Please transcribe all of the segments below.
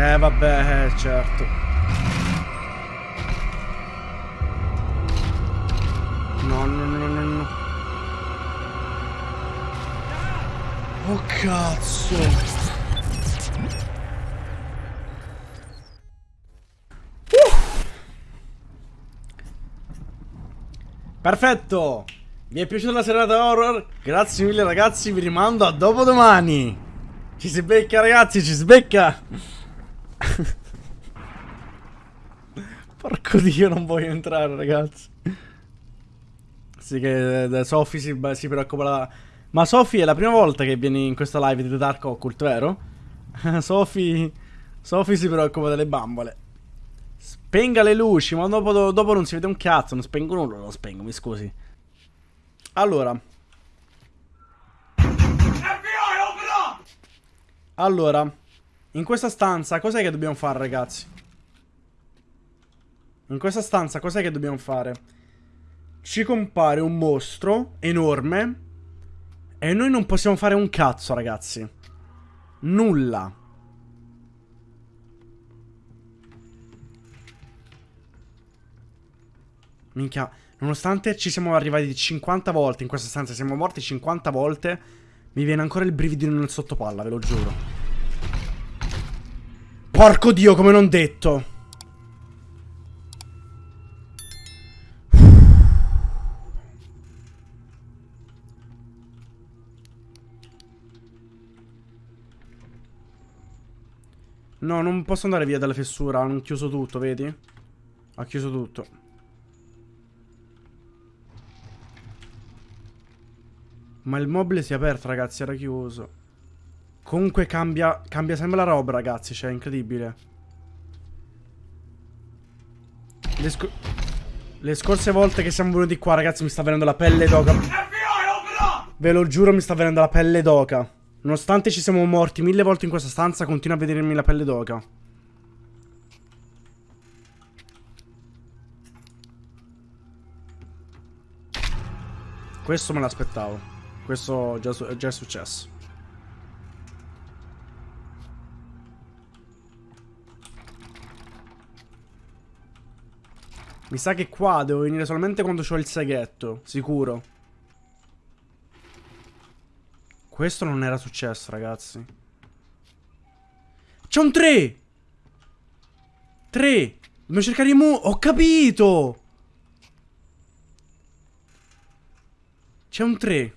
Eh vabbè, eh, certo. No, no, no, no, no. Oh cazzo. Perfetto! Vi è piaciuta la serata horror? Grazie mille ragazzi, vi rimando a dopodomani! Ci si becca ragazzi, ci si becca! Porco dio, non voglio entrare ragazzi. Sì che eh, Sophie si, si preoccupa la... Ma Sophie è la prima volta che vieni in questa live di The Dark Occult, vero? Sophie... Sophie si preoccupa delle bambole. Spenga le luci, ma dopo, dopo non si vede un cazzo, non spengo nulla, lo spengo, mi scusi. Allora. Allora, in questa stanza cos'è che dobbiamo fare, ragazzi? In questa stanza cos'è che dobbiamo fare? Ci compare un mostro enorme e noi non possiamo fare un cazzo, ragazzi. Nulla. Minchia, nonostante ci siamo arrivati 50 volte in questa stanza, siamo morti 50 volte, mi viene ancora il brividino nel sottopalla, ve lo giuro. Porco dio, come non detto. No, non posso andare via dalla fessura, hanno chiuso tutto, vedi? Ha chiuso tutto. Ma il mobile si è aperto, ragazzi, era chiuso. Comunque cambia, cambia sempre la roba, ragazzi, cioè, è incredibile. Le, sc le scorse volte che siamo venuti qua, ragazzi, mi sta venendo la pelle d'oca. Ve lo giuro, mi sta venendo la pelle d'oca. Nonostante ci siamo morti mille volte in questa stanza, continua a vedermi la pelle d'oca. Questo me l'aspettavo. Questo già, già è successo. Mi sa che qua devo venire solamente quando ho il seghetto, sicuro. Questo non era successo, ragazzi. C'è un 3! 3! Dobbiamo cercare mu... Ho capito! C'è un 3.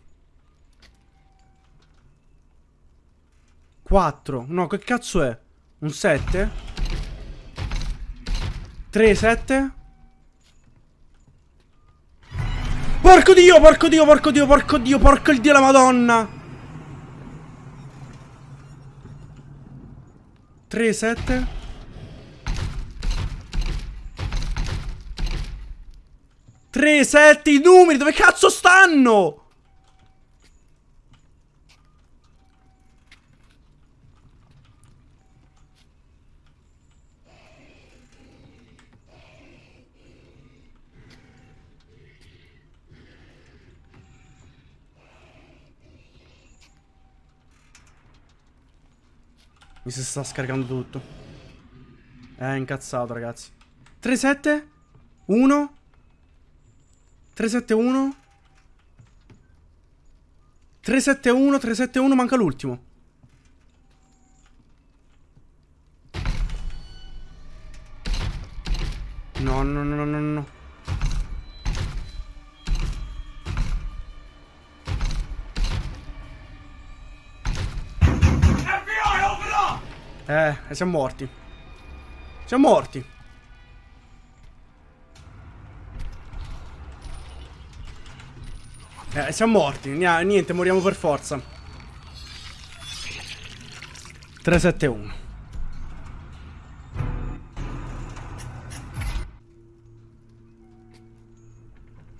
4. No, che cazzo è? Un 7? 3, 7? Porco dio, porco dio, porco dio, porco dio, porco il dio la madonna! 3, 7? Tre, sette, i numeri, dove cazzo stanno? Mi si sta scaricando tutto. È incazzato, ragazzi. 3-7? 1? 3-7-1? 3-7-1, 3-7-1, manca l'ultimo. Siamo morti. Siamo morti. Eh, siamo morti. Niente, moriamo per forza. 371.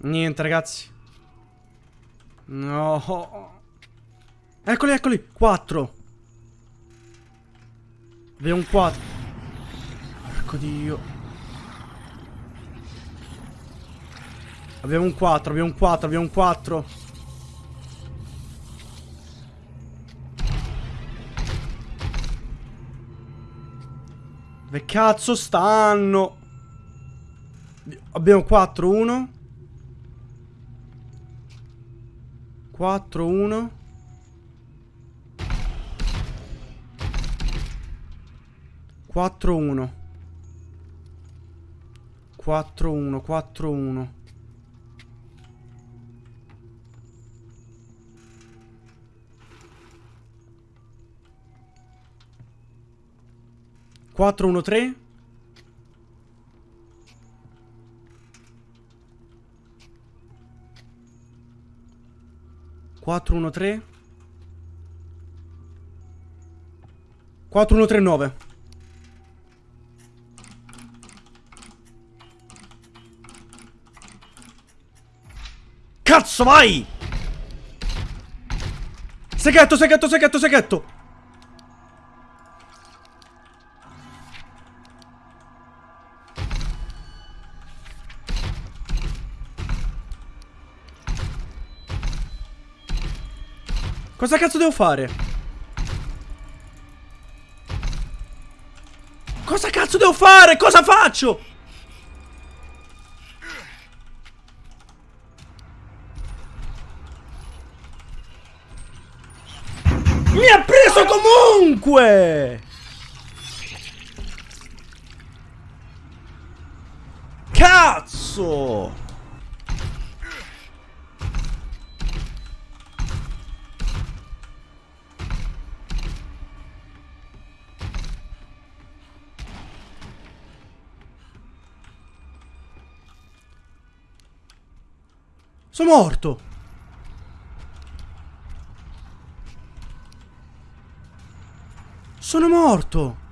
Niente, ragazzi. No. Eccoli, eccoli. 4. Abbiamo un 4. Porco dio. Abbiamo un 4, abbiamo un 4, abbiamo un 4. Dove cazzo stanno? Abbiamo 4, 1 4, 1 4, 1 4, 1, 4, 1 Cazzo, vai! Seghetto, seghetto, seghetto, seghetto! Cosa cazzo devo fare? Cosa cazzo devo fare? Cosa faccio? Comunque! Cazzo! Sono morto! Sono morto!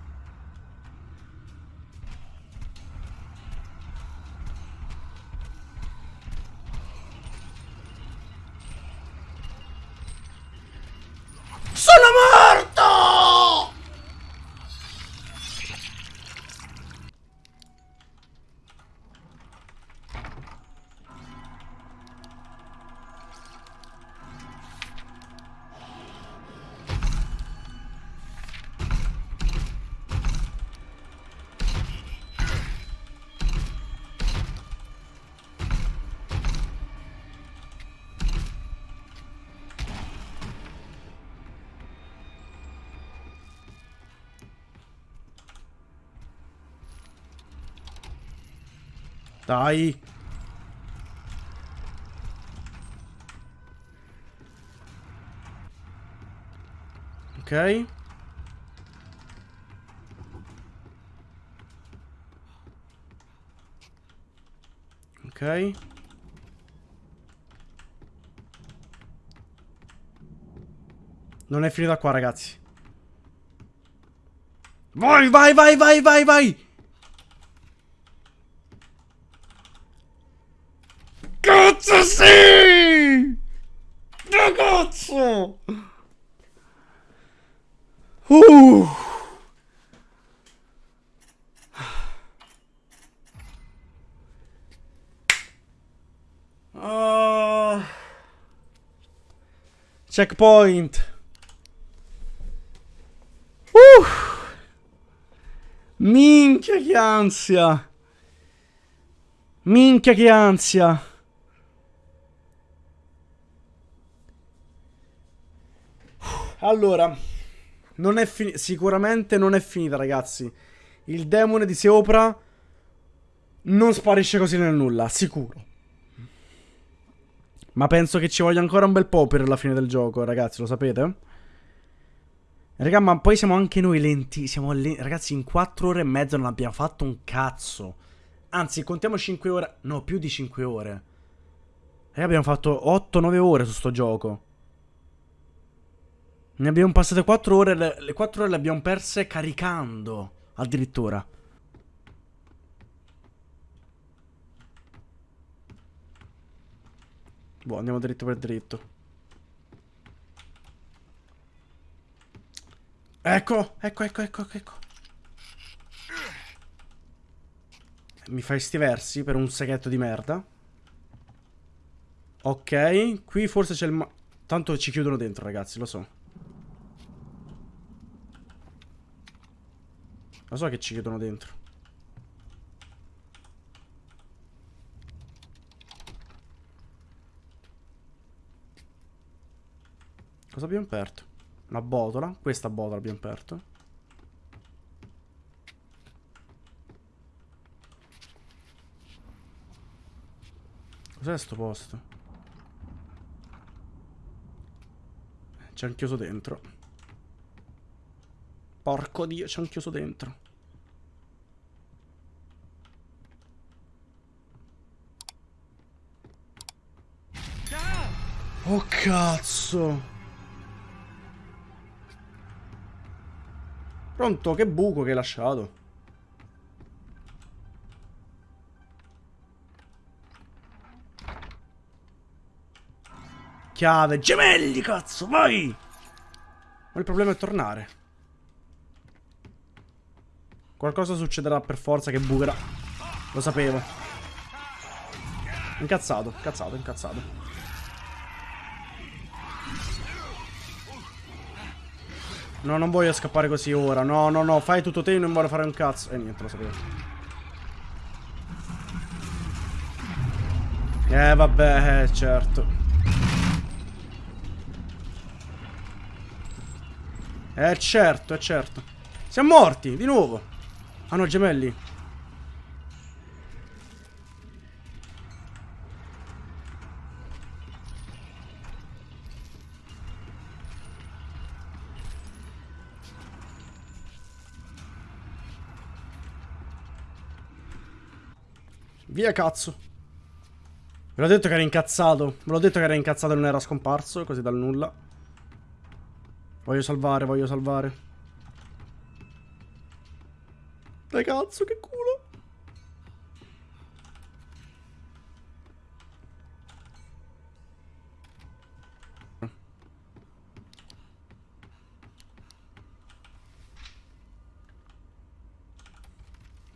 Dai. Ok. Ok. Non è finita qua, ragazzi. Vai, vai, vai, vai, vai, vai! Cazzo sì! Ragazzo! Uh! Ah. Checkpoint. Uh! Minchia che ansia! Minchia che ansia! Allora, non è finita. Sicuramente non è finita, ragazzi. Il demone di sopra non sparisce così nel nulla, sicuro. Ma penso che ci voglia ancora un bel po' per la fine del gioco, ragazzi, lo sapete? Raga, ma poi siamo anche noi lenti. Siamo le... Ragazzi, in 4 ore e mezza non abbiamo fatto un cazzo. Anzi, contiamo 5 ore. No, più di 5 ore. Raga, abbiamo fatto 8-9 ore su sto gioco. Ne abbiamo passate 4 ore, le, le 4 ore le abbiamo perse caricando, addirittura. Boh, andiamo dritto per dritto. Ecco, ecco, ecco, ecco, ecco. Mi fai sti versi per un seghetto di merda. Ok, qui forse c'è il... Ma Tanto ci chiudono dentro, ragazzi, lo so. Lo so che ci chiedono dentro. Cosa abbiamo aperto? Una botola. Questa botola abbiamo aperto. Cos'è sto posto? C'è un chiuso dentro. Porco dio, c'è un chiuso dentro. Oh cazzo. Pronto, che buco che hai lasciato. Chiave, gemelli, cazzo, vai! Ma il problema è tornare. Qualcosa succederà per forza che bucherà. Lo sapevo. Incazzato, incazzato, incazzato. No, non voglio scappare così ora. No, no, no, fai tutto te, non voglio fare un cazzo. E eh, niente, lo sapevo. Eh, vabbè, eh, certo. Eh certo, è certo. Siamo morti, di nuovo. Ah no, gemelli. Via cazzo. Ve l'ho detto che era incazzato. Ve l'ho detto che era incazzato e non era scomparso, così dal nulla. Voglio salvare, voglio salvare. Dai cazzo, che culo.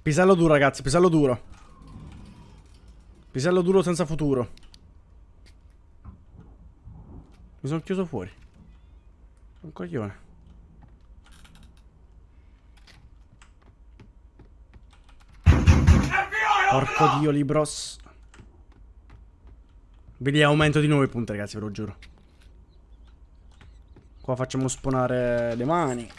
Pisello duro, ragazzi, pisello duro. Pisello duro senza futuro. Mi sono chiuso fuori. Un coglione. Porco dio, Libros. Vedi, aumento di 9 punti, ragazzi, ve lo giuro. Qua facciamo spawnare le mani.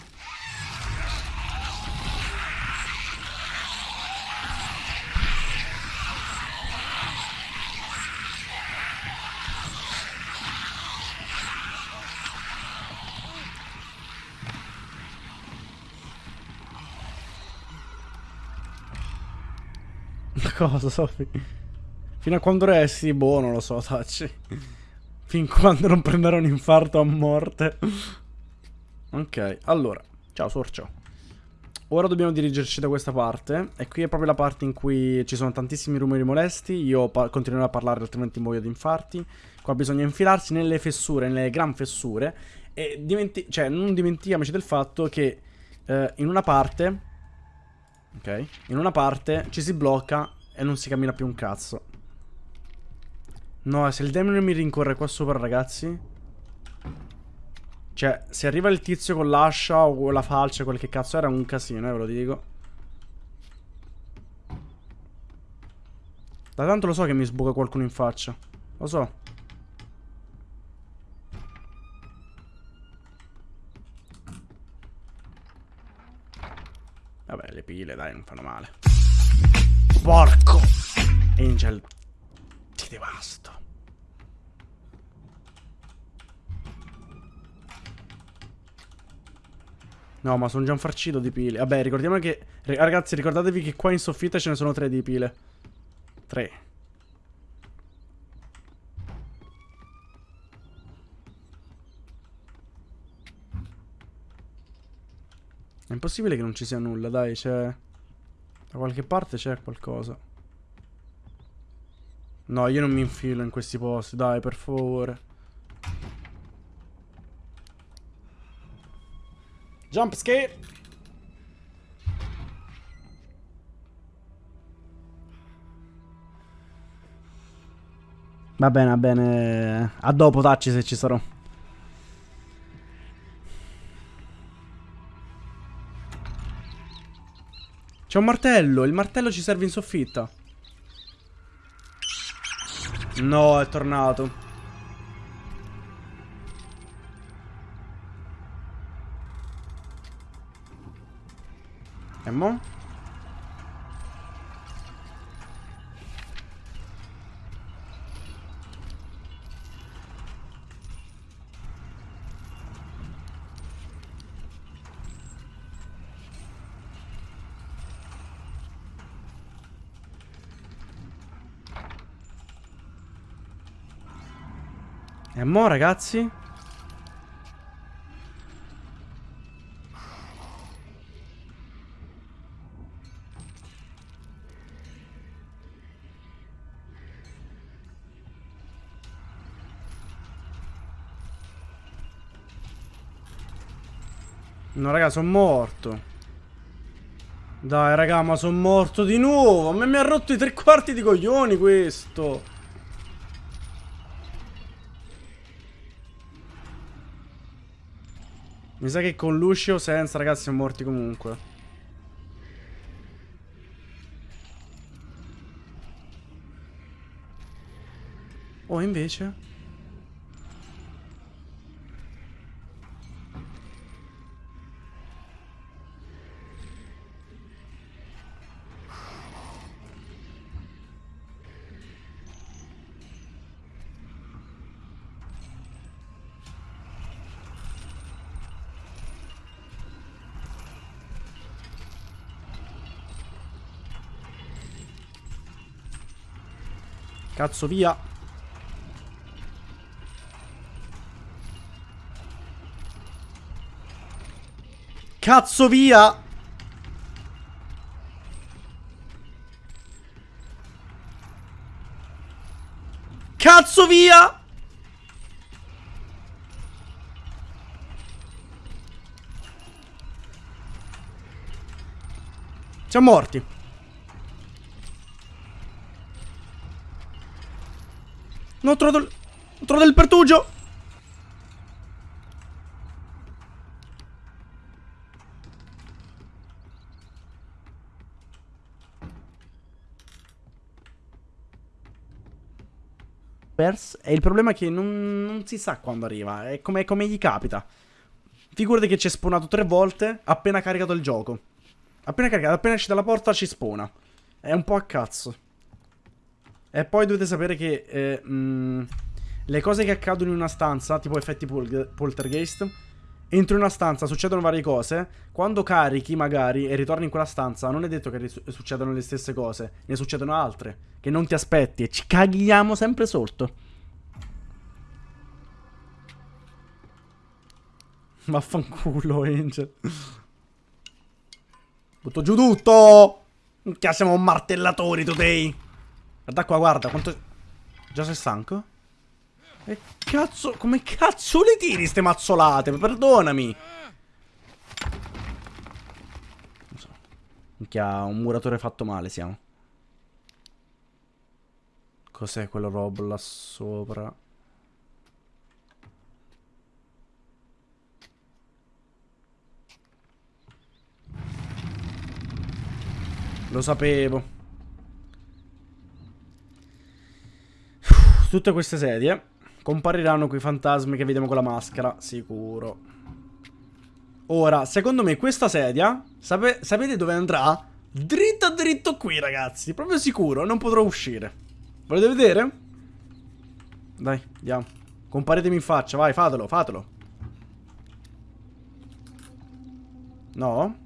Cosa, Sofì? Fino a quando resti? Boh, non lo so, Tacci. Fin quando non prenderò un infarto a morte. ok, allora. Ciao, Sorcio. Ora dobbiamo dirigerci da questa parte. E qui è proprio la parte in cui ci sono tantissimi rumori molesti. Io continuerò a parlare, altrimenti muoio di infarti. Qua bisogna infilarsi nelle fessure, nelle gran fessure. E dimenti cioè, non dimentichiamoci del fatto che eh, in una parte... Ok? In una parte ci si blocca e non si cammina più un cazzo. No, se il demone mi rincorre qua sopra, ragazzi. Cioè, se arriva il tizio con l'ascia o con la falce, quel che cazzo era, un casino, eh, ve lo dico. Da tanto lo so che mi sbuca qualcuno in faccia. Lo so. Vabbè, le pile, dai, non fanno male. Porco! Angel, ti devasto. No, ma sono già un farcito di pile. Vabbè, ricordiamo che... Ragazzi, ricordatevi che qua in soffitta ce ne sono tre di pile. Tre. È impossibile che non ci sia nulla, dai, c'è... Da qualche parte c'è qualcosa. No, io non mi infilo in questi posti, dai, per favore. Jump scare! Va bene, va bene. A dopo, tacci se ci sarò. C'è un martello. Il martello ci serve in soffitta. No, è tornato. E mo'? E mo ragazzi? No raga sono morto. Dai raga ma sono morto di nuovo. A me mi ha rotto i tre quarti di coglioni questo Mi sa che con Lucio senza ragazzi siamo morti comunque. Oh invece? Cazzo via. Cazzo via. Cazzo via. Siamo morti No, ho trovato. Ho trovato il pertugio! E il problema è che non, non si sa quando arriva. È come, come gli capita. Figurati che ci è spawnato tre volte appena caricato il gioco. Appena caricato, appena esci dalla porta ci spawna. È un po' a cazzo. E poi dovete sapere che eh, mh, mm, le cose che accadono in una stanza, tipo effetti pol poltergeist, entro una stanza succedono varie cose. Quando carichi, magari, e ritorni in quella stanza, non è detto che succedano le stesse cose, ne succedono altre, che non ti aspetti e ci caghiamo sempre sotto. Vaffanculo, Angel. Butto giù tutto! Che siamo martellatori today. Guarda qua, guarda, quanto... Già sei stanco? E cazzo, come cazzo le tiri ste mazzolate? Perdonami. Non so. Minchia, un muratore fatto male siamo. Cos'è quello robo là sopra? Lo sapevo. Tutte queste sedie compariranno quei fantasmi che vediamo con la maschera, sicuro. Ora, secondo me questa sedia, sape sapete dove andrà? Dritto dritto qui, ragazzi. Proprio sicuro, non potrò uscire. Volete vedere? Dai, andiamo. Comparetemi in faccia, vai, fatelo, fatelo. No?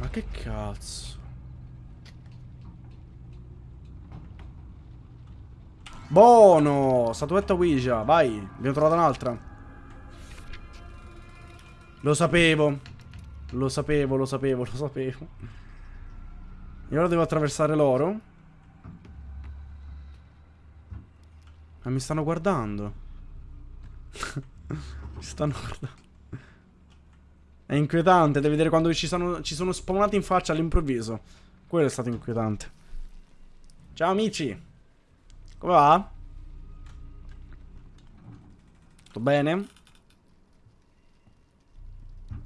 Ma che cazzo? Buono! Statuetta Ouija, vai. Abbiamo trovato un'altra. Lo sapevo. Lo sapevo, lo sapevo, lo sapevo. E ora devo attraversare l'oro. Ma mi stanno guardando. mi stanno guardando. È inquietante, devi vedere quando ci sono, ci sono spawnati in faccia all'improvviso. Quello è stato inquietante. Ciao amici. Come va? Tutto bene?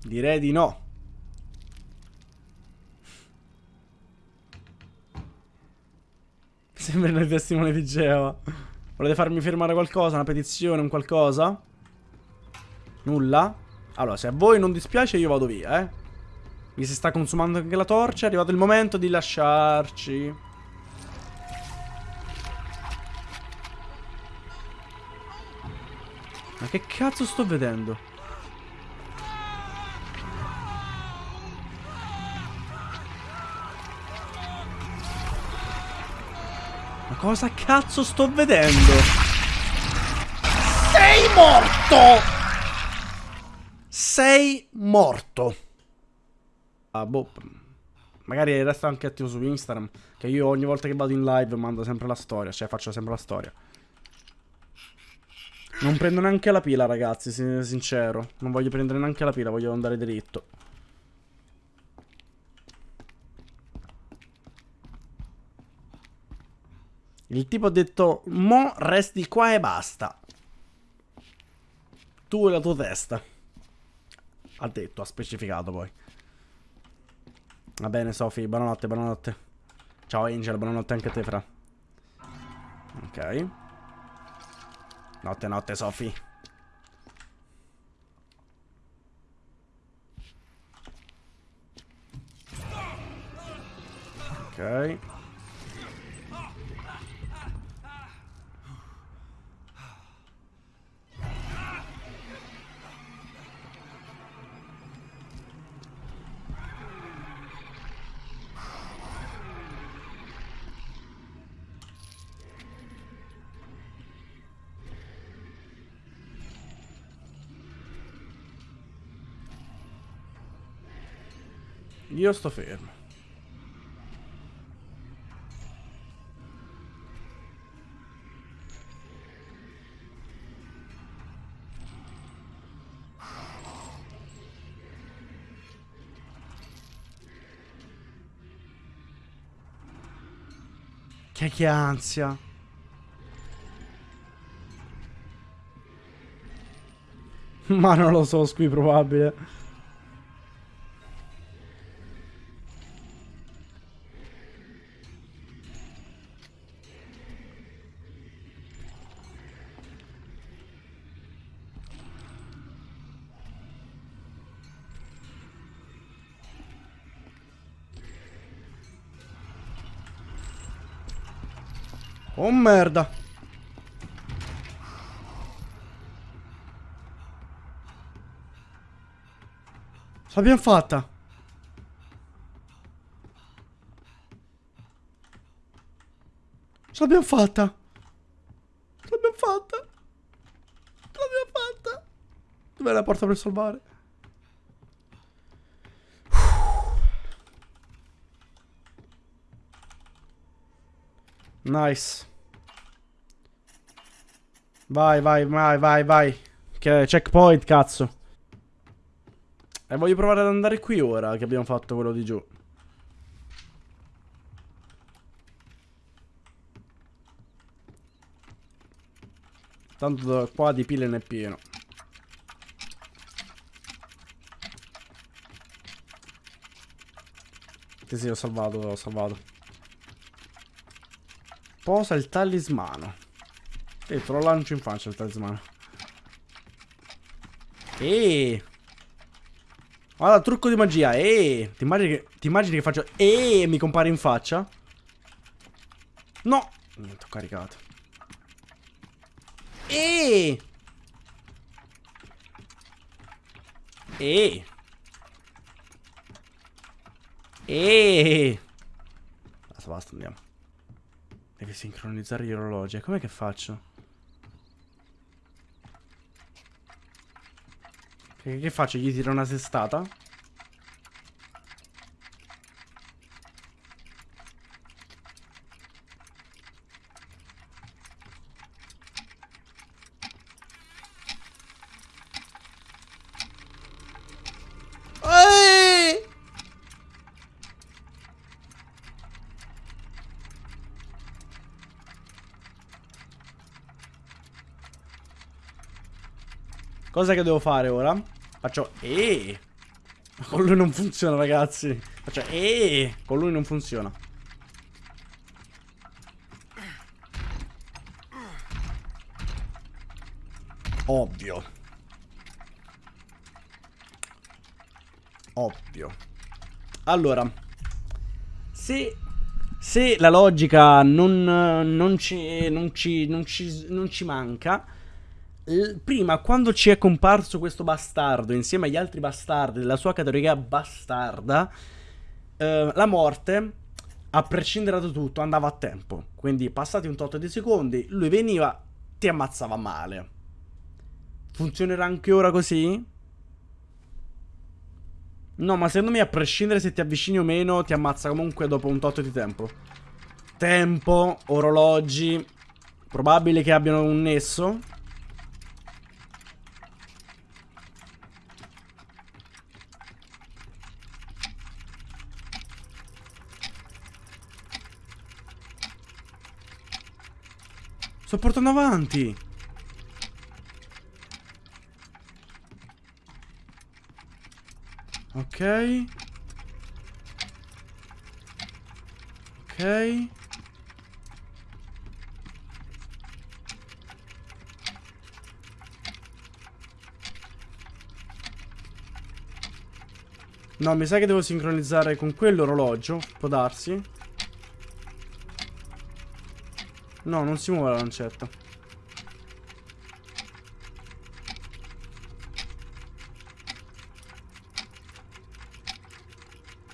Direi di no. Sembrano i testimoni di Geova. Volete farmi firmare qualcosa? Una petizione, un qualcosa? Nulla? Allora, se a voi non dispiace io vado via, eh. Mi si sta consumando anche la torcia, è arrivato il momento di lasciarci. Ma che cazzo sto vedendo? Ma cosa cazzo sto vedendo? Sei morto! Sei morto. Ah, boh. Magari resta anche attivo su Instagram. Che io ogni volta che vado in live mando sempre la storia. Cioè faccio sempre la storia. Non prendo neanche la pila, ragazzi, sincero. Non voglio prendere neanche la pila, voglio andare dritto. Il tipo ha detto, mo resti qua e basta. Tu e la tua testa. Ha detto, ha specificato poi. Va bene, Sophie, buonanotte, buonanotte. Ciao Angel, buonanotte anche a te, fra. Ok. Notte, notte, Sophie. Ok. Io sto fermo. Che che ansia. Ma non lo so, qui probabile. Oh merda. L'abbiamo fatta. L'abbiamo fatta. L'abbiamo fatta. L'abbiamo fatta. Dov'è la porta per salvare? Nice. Vai, vai, vai, vai, vai. Che checkpoint, cazzo. E voglio provare ad andare qui ora che abbiamo fatto quello di giù. Tanto qua di pile ne è pieno. Sì, sì, ho salvato, ho salvato. Posa il talismano. E te lo lancio in faccia il talismano. Eeeh. Guarda, trucco di magia. Eeeh. Ti immagini che, ti immagini che faccio e mi compare in faccia? No. Niente, ho caricato. Eeeh. Eeeh. Eeeh. Basta, basta, andiamo. Deve sincronizzare gli orologi. Com'è che faccio? Che, che faccio? Gli tiro una sestata? Cosa che devo fare ora? Faccio E. Con lui non funziona, ragazzi. Cioè, eh, con lui non funziona. Ovvio. Ovvio. Allora, se, se la logica non, non, ci, non, ci, non, ci, non ci manca, prima quando ci è comparso questo bastardo insieme agli altri bastardi della sua categoria bastarda, eh, la morte, a prescindere da tutto, andava a tempo. Quindi passati un tot di secondi, lui veniva, ti ammazzava male. Funzionerà anche ora così? No, ma secondo me a prescindere se ti avvicini o meno, ti ammazza comunque dopo un tot di tempo. Tempo, orologi, probabile che abbiano un nesso. Sto portando avanti. Ok. Ok. No, mi sa che devo sincronizzare con quell'orologio. Può darsi. No, non si muove la lancetta.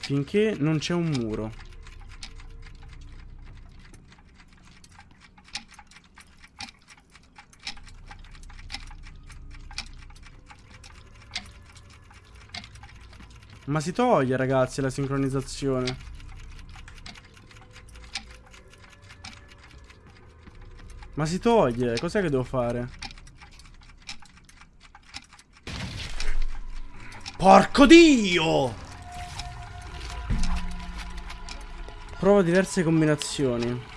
Finché non c'è un muro. Ma si toglie ragazzi la sincronizzazione. Ma si toglie, cos'è che devo fare? Porco Dio! Prova diverse combinazioni.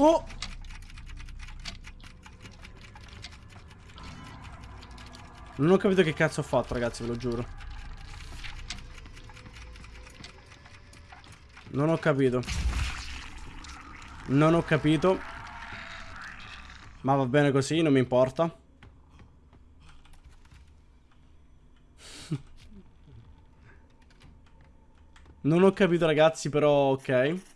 Oh! Non ho capito che cazzo ho fatto, ragazzi, ve lo giuro. Non ho capito. Non ho capito. Ma va bene così, non mi importa. non ho capito ragazzi, però ok.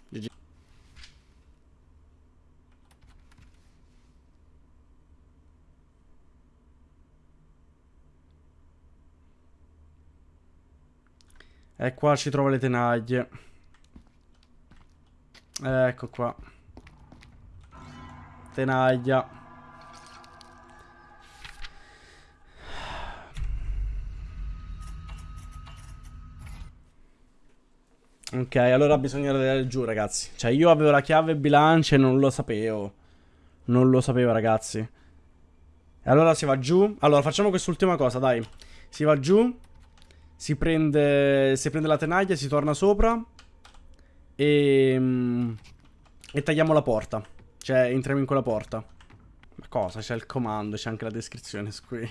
E qua ci trovo le tenaglie. Ecco qua. Tenaglia. Ok, allora bisogna andare giù, ragazzi. Cioè, io avevo la chiave bilancia e non lo sapevo. Non lo sapevo, ragazzi. E allora si va giù. Allora, facciamo quest'ultima cosa, dai. Si va giù. Si prende, si prende la tenaglia, si torna sopra. E, mm, e tagliamo la porta. Cioè, entriamo in quella porta. Ma cosa? C'è il comando, c'è anche la descrizione qui.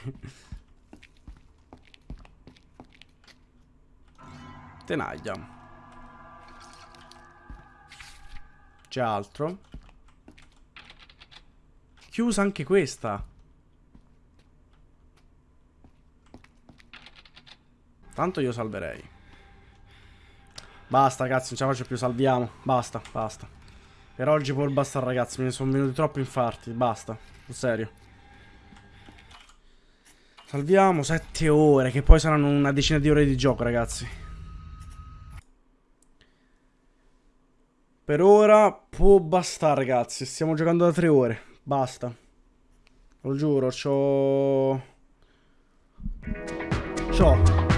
Tenaglia. C'è altro. Chiusa anche questa. Tanto io salverei. Basta ragazzi, non ce la faccio più, salviamo. Basta, basta. Per oggi può bastare ragazzi, ne sono venuti troppi infarti. Basta, sul serio. Salviamo 7 ore, che poi saranno una decina di ore di gioco ragazzi. Per ora può bastare ragazzi, stiamo giocando da 3 ore. Basta. Lo giuro, c'ho... C'ho...